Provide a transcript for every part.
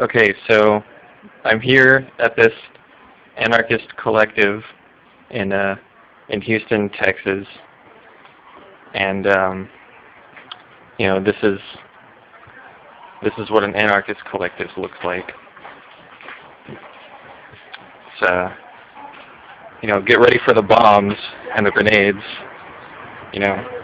Okay, so I'm here at this anarchist collective in uh, in Houston, Texas, and um, you know this is this is what an anarchist collective looks like. It's uh, you know, get ready for the bombs and the grenades, you know.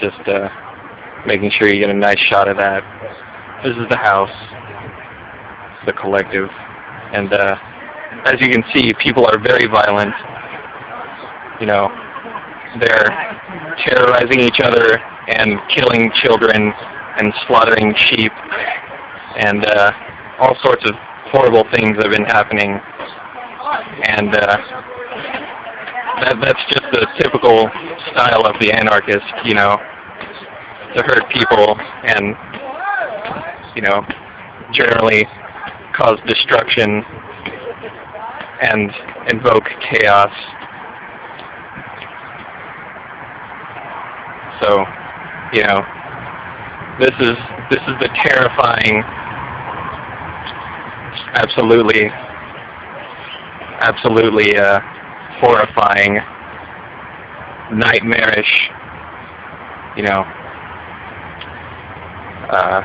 Just uh, making sure you get a nice shot of that. This is the house, the collective, and uh, as you can see, people are very violent. You know, they're terrorizing each other and killing children and slaughtering sheep and uh, all sorts of horrible things have been happening. And uh, that, that's just the typical style of the anarchist, you know, to hurt people and, you know, generally cause destruction and invoke chaos. So, you know, this is this is the terrifying, absolutely, absolutely uh, horrifying, nightmarish, you know, uh,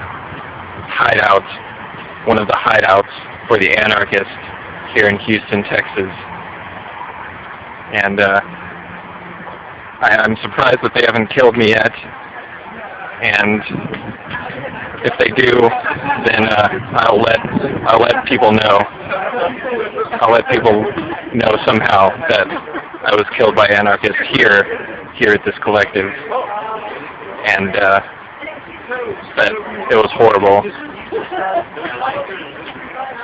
hideout, one of the hideouts for the anarchists here in Houston, Texas. And uh, I, I'm surprised that they haven't killed me yet. And if they do, then uh, I'll let I'll let people know. I'll let people know somehow that I was killed by anarchists here here at this collective, and uh, that it was horrible.